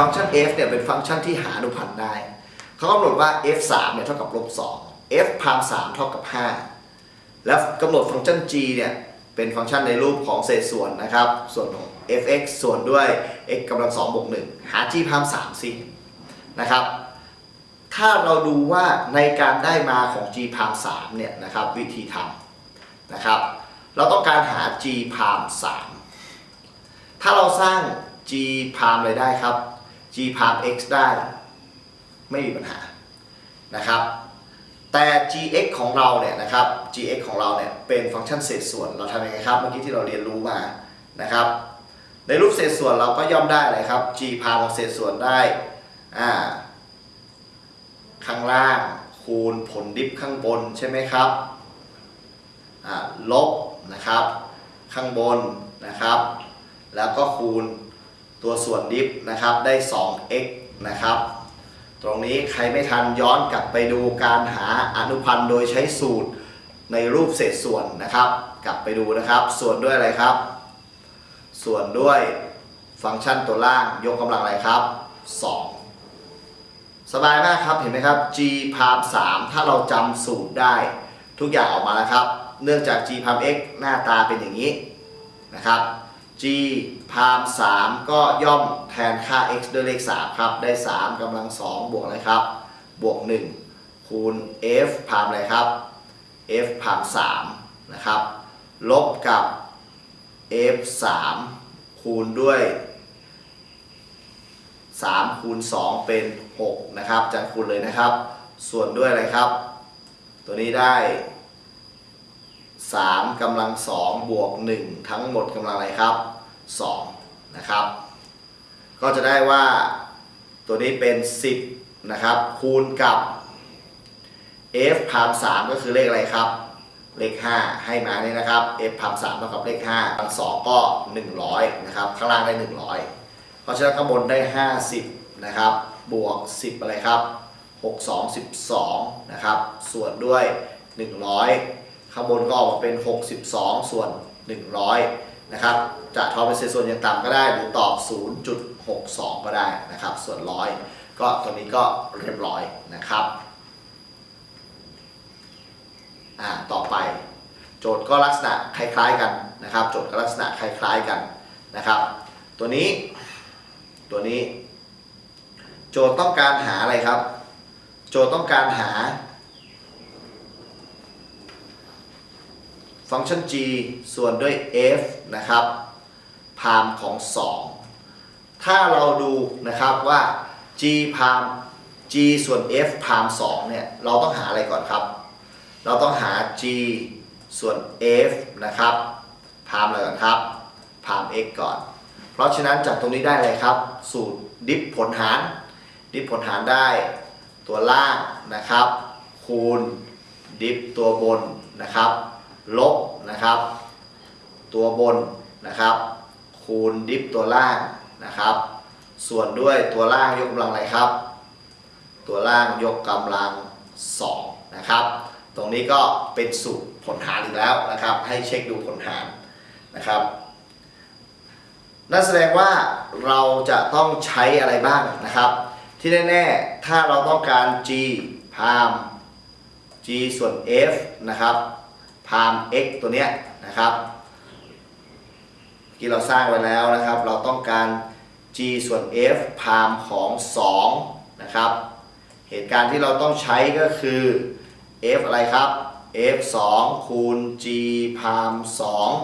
ฟังก์ชัน f เนี่ยเป็นฟังก์ชันที่หาอนุพันธ์ได้เขากำหนดว่า f 3เนี่ยเท่ากับลบ2 f พาม3เท่ากับ 5 แล้วกำหนดฟังก์ชัน g เนี่ยเป็นฟังก์ชันในรูปของเศษส่วนนะครับ ส่วนของ f(x) ส่วนด้วย x กำลัง2บวก1หา g พาม3สินะครับ ถ้าเราดูว่าในการได้มาของ g พาม3เนี่ยนะครับวิธีทำนะครับ เราต้องการหา g พาม3ถ้าเราสร้าง g พามอะไรได้ครับ g พาม x ได้ ไม่มีปัญหานะครับแต่ gx ของเราเนี่ยนะครับ gx ของเราเนี่ยเป็นฟังก์ชันเศษส่วนเราทำยังไงครับเมื่อกี้ที่เราเรียนรู้มานะครับ ในรูปเศษส่วนเราก็ย่อมได้เลยครับ g พามของเศษส่วนได้อ่าข้างล่างคูณผลดิฟข้างบนใช่ไหมครับลบนะครับ ข้างบนนะครับ แล้วก็คูณ ตัวส่วนดิฟนะครับได้ 2x นะครับ ตรงนี้ใครไม่ทันย้อนกลับไปดูการหาอนุพันธ์โดยใช้สูตรในรูปเศษส่วนนะครับ กลับไปดูนะครับ ส่วนด้วยอะไรครับ ส่วนด้วยฟังก์ชันตัวล่างยกกำลังอะไรครับ 2 สบายมากครับเห็นไหมครับ g พาม3ถ้าเราจำสูตรได้ ทุกอย่างออกมาแล้วครับ เนื่องจาก g พาม x หน้าตาเป็นอย่างนี้นะครับ g พาม3ก็ย่อมแทนค่า x ด้วยเลข 3 ครับ ได้ 3กำลัง 2 บวกอะไรครับ บวก 1 คูณ f พามอะไรครับ f พาม3นะครับ ลบกับ f 3คูณด้วย 3 คูณ 2 เป็น 6 นะครับจัดคูณเลยนะครับ ส่วนด้วยอะไรครับ ตัวนี้ได้ 3กำลัง2บวก 1 ทั้งหมดกำลังอะไรครับ2นะครับ ก็จะได้ว่าตัวนี้เป็น 10นะครับคูณกับ f พาม3ก็คือเลขอะไรครับ เลข 5 ให้มาเนี่ยนะครับ f พาม3เท่ากับเลข5พัน2ก็ 100นะครับข้างล่างได้ 100 เพราะฉะนั้นข้างบนได้ 50นะครับบวก 10 อะไรครับ 6 2 12นะครับส่วนด้วย 100 ข้างบนก็ออกมาเป็น 62 ส่วน 100 นะครับ จะทอนเป็นเศษส่วนอย่างต่ำก็ได้หรือตอบ 0.62 ก็ได้นะครับ ส่วนร้อยก็ตัวนี้ก็เรียบร้อยนะครับ อ่า ต่อไป โจทย์ก็ลักษณะคล้ายๆกันนะครับ โจทย์ก็ลักษณะคล้ายๆกันนะครับ ตัวนี้ ตัวนี้ โจทย์ต้องการหาอะไรครับ โจทย์ต้องการหา ฟังก์ชัน g ส่วนด้วย f นะครับพามของ 2 ถ้าเราดูนะครับว่า g พาม g ส่วน f พาม2เนี่ยเราต้องหาอะไรก่อนครับ เราต้องหา g ส่วน f นะครับพามอะไรก่อนครับพาม x ก่อน เพราะฉะนั้นจากตรงนี้ได้เลยครับ สูตรดิฟผลหาร ดิฟผลหารได้ตัวล่างนะครับ คูณดิฟตัวบนนะครับ ลบนะครับ ตัวบนนะครับ คูณดิฟตัวล่างนะครับ ส่วนด้วยตัวล่างยกกำลังอะไรครับ ตัวล่างยกกำลัง2นะครับ ตรงนี้ก็เป็นสูตรผลหารอีกแล้วนะครับ ให้เช็คดูผลหารนะครับนั่นแสดงว่าเราจะต้องใช้อะไรบ้างนะครับ ที่แน่ๆ ถ้าเราต้องการ g พาม g ส่วน f นะครับ พาม x ตัวเนี้ยนะครับที่เราสร้างไว้แล้วนะครับ เราต้องการ g ส่วน f พามของ 2 นะครับ เหตุการณ์ที่เราต้องใช้ก็คือ f อะไรครับ f 2คูณ g พาม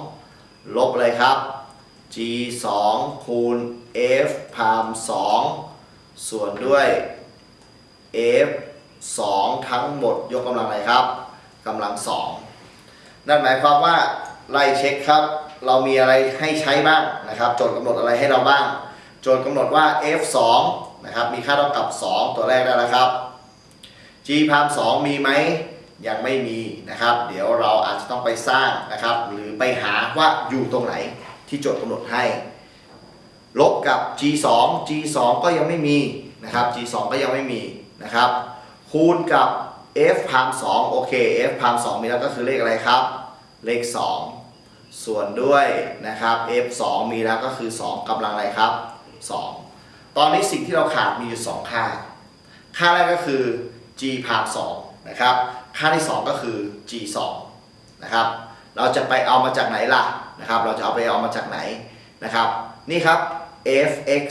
2ลบอะไรครับ g 2คูณ f พาม2ส่วนด้วย f 2ทั้งหมดยกกำลังอะไรครับกำลัง 2 นั่นหมายความว่าไล่เช็คครับ เรามีอะไรให้ใช้บ้างนะครับ โจทย์กำหนดอะไรให้เราบ้าง โจทย์กำหนดว่า f 2 นะครับมีค่าเท่ากับ 2 ตัวแรกได้แล้วครับ g พาม2มีไหมยังไม่มีนะครับ เดี๋ยวเราอาจจะต้องไปสร้างนะครับ หรือไปหาว่าอยู่ตรงไหนที่โจทย์กำหนดให้ ลบกับ g 2 g 2ก็ยังไม่มีนะครับ g 2ก็ยังไม่มีนะครับ คูณกับ f พาม2โอเค f พาม2มีแล้วก็คือเลขอะไรครับ เลข 2 ส่วนด้วยนะครับ f 2มีแล้วก็คือ 2กำลังอะไรครับ 2 ตอนนี้สิ่งที่เราขาดมีอยู่ 2 ค่า ค่าแรกก็คือ g พาม2นะครับ ค่าที่ 2 ก็คือ g 2นะครับ เราจะไปเอามาจากไหนล่ะนะครับ เราจะเอาไปเอามาจากไหนนะครับ นี่ครับ f(x)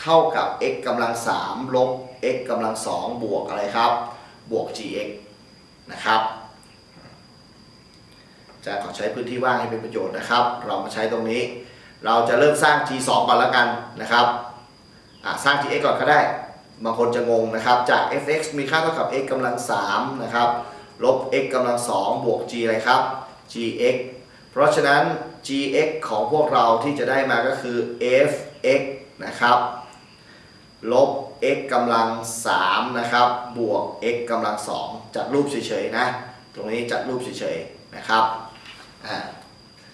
เท่ากับ x กำลัง3ลบ x กำลัง2บวกอะไรครับ บวก gx นะครับ จะขอใช้พื้นที่ว่างให้เป็นประโยชน์นะครับ เรามาใช้ตรงนี้ เราจะเริ่มสร้าง g 2 ก่อนแล้วกันนะครับสร้าง gx ก่อนก็ได้ บางคนจะงงนะครับ จาก fx มีค่าเท่ากับ x กำลัง3นะครับ ลบ x กำลัง2บวก g อะไรครับ gx เพราะฉะนั้น gx ของพวกเราที่จะได้มาก็คือ fx นะครับ ลบ x กำลัง3นะครับ บวก x กำลัง2จัดรูปเฉยๆนะ ตรงนี้จัดรูปเฉยๆนะครับ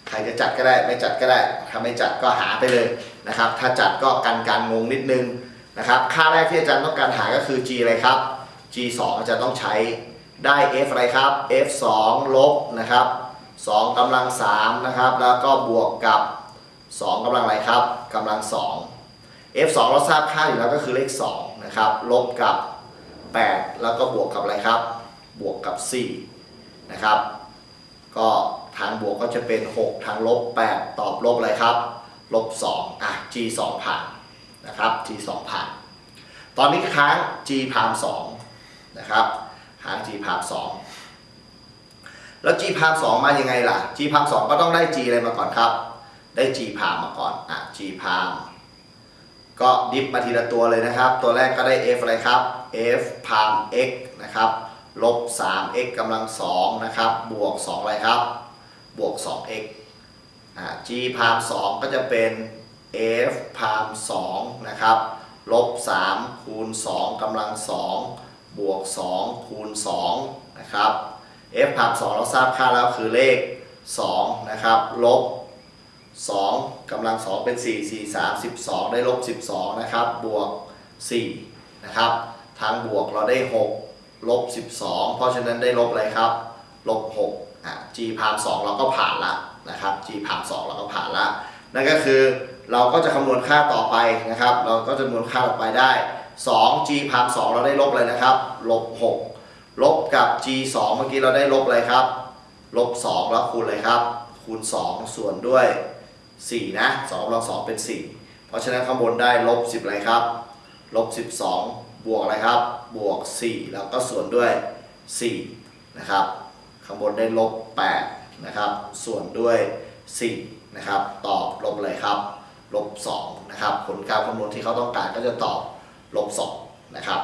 ใครจะจัดก็ได้ไม่จัดก็ได้ถ้าไม่จัดก็หาไปเลยนะครับ ถ้าจัดก็กันการงงนิดนึงนะครับค่าแรกที่อาจารย์ต้องการหาก็คือ g อะไรครับ g 2อาจารย์ต้องใช้ได้ f อะไรครับ f 2ลบนะครับ2กำลัง3นะครับแล้วก็บวกกับ 2กำลังอะไรครับกำลัง 2 f 2เราทราบค่าอยู่แล้วก็คือเลข2นะครับลบกับ 8 แล้วก็บวกกับอะไรครับ บวกกับ4นะครับก็ ทางบวกก็จะเป็น 6 ทางลบ 8 ตอบลบอะไรครับ ลบ 2 อะ g 2ผ่านนะครับ g 2ผ่าน ตอนนี้ค้าง g พาม2นะครับ ค้าง g พาม2แล้ว g พาม2มายังไงล่ะ g พาม2ก็ต้องได้ g อะไรมาก่อนครับ ได้ g พามมาก่อน อะ g พามก็ดิฟมาทีละตัวเลยนะครับ ตัวแรกก็ได้ f อะไรครับ f พาม x นะครับ ลบ 3x กำลัง2นะครับ บวก 2 อะไรครับ บวก 2x อ่า g พาม2ก็จะเป็น f พาม2นะครับลบ3คูณ2กำลัง2บวก 2 คูณ2นะครับ f พาม2เราทราบค่าแล้วคือเลข2นะครับลบ2กำลัง 2 เป็น 4 4 3 12 ได้ลบ 12 นะครับ บวก 4 นะครับ ทางบวกเราได้ 6 ลบ 12 เพราะฉะนั้นได้ลบอะไรครับ ลบ 6 g พาม2เราก็ผ่านละนะครับ g พาม2เราก็ผ่านละนั่นก็คือเราก็จะคำนวณค่าต่อไปนะครับ เราก็จะคำนวณค่าต่อไปได้ 2 g พาม2เราได้ลบอะไรนะครับ ลบ 6 ลบกับ g 2 เมื่อกี้เราได้ลบอะไรครับ ลบ 2 แล้วคูณอะไรครับ คูณ 2 ส่วนด้วย 4 นะ2กำลัง2เป็น 4 เพราะฉะนั้นข้างบนได้ลบ 10อะไรครับ ลบ 12 บวกอะไรครับ บวก 4 แล้วก็ส่วนด้วย 4 นะครับ ข้างบนได้ลบ8นะครับส่วนด้วย 4 นะครับตอบลบเลยครับลบ2นะครับผลการคำนวณที่เขาต้องการก็จะตอบลบ2นะครับ